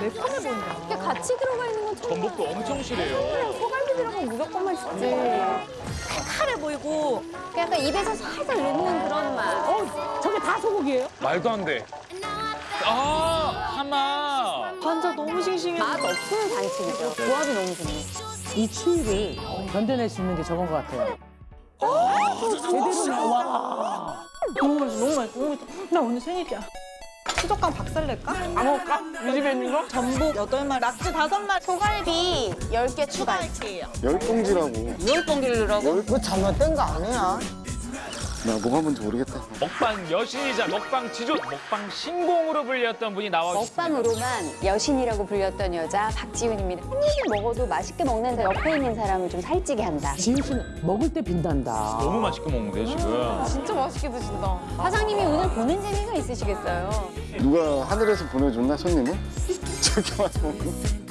매콤해 보인다. 이게 같이 들어가 있는 건 처음 전복도 엄청 실해요. 소갈비 들어가면 무조건 맛있지. 칼칼해 보이고. 약간 입에서 살살 녹는 그런 맛. 어, 저게 다 소고기예요? 말도 안 돼. 아, 하마. 관자 너무 싱싱해. 맛 없는 반칙이죠. 조합이 너무 좋네. 이 추위를 견뎌낼 수 있는 게 저건 것 같아요. 제대로 나와. 너무 맛있어, 너무 맛있어. 나 오늘 생일이야. 수족관 박살 낼까? 안 먹을까? 이 집에 있는 거? 전복 8마리, 낙지 5마리. 소갈비 10개 추가. 추가할게요. 열 봉지라고. 열 봉기를 넣으라고? 뭐 잘못된 거 아니야? 나 뭐가 뭔지 모르겠다. 먹방 여신이자 먹방 지존, 먹방 신공으로 불렸던 분이 나와주셨습니다. 먹방으로만 여신이라고 불렸던 여자 박지훈입니다. 한 입을 먹어도 맛있게 먹는데 옆에 있는 사람을 좀 살찌게 한다. 지훈 씨는 먹을 때 빈단다. 너무 맛있게 먹는데요, 지금. 진짜 맛있게 드신다. 사장님이 오늘 보는 재미가 있으시겠어요. 누가 하늘에서 보내줬나 손님을? 저렇게 먹는.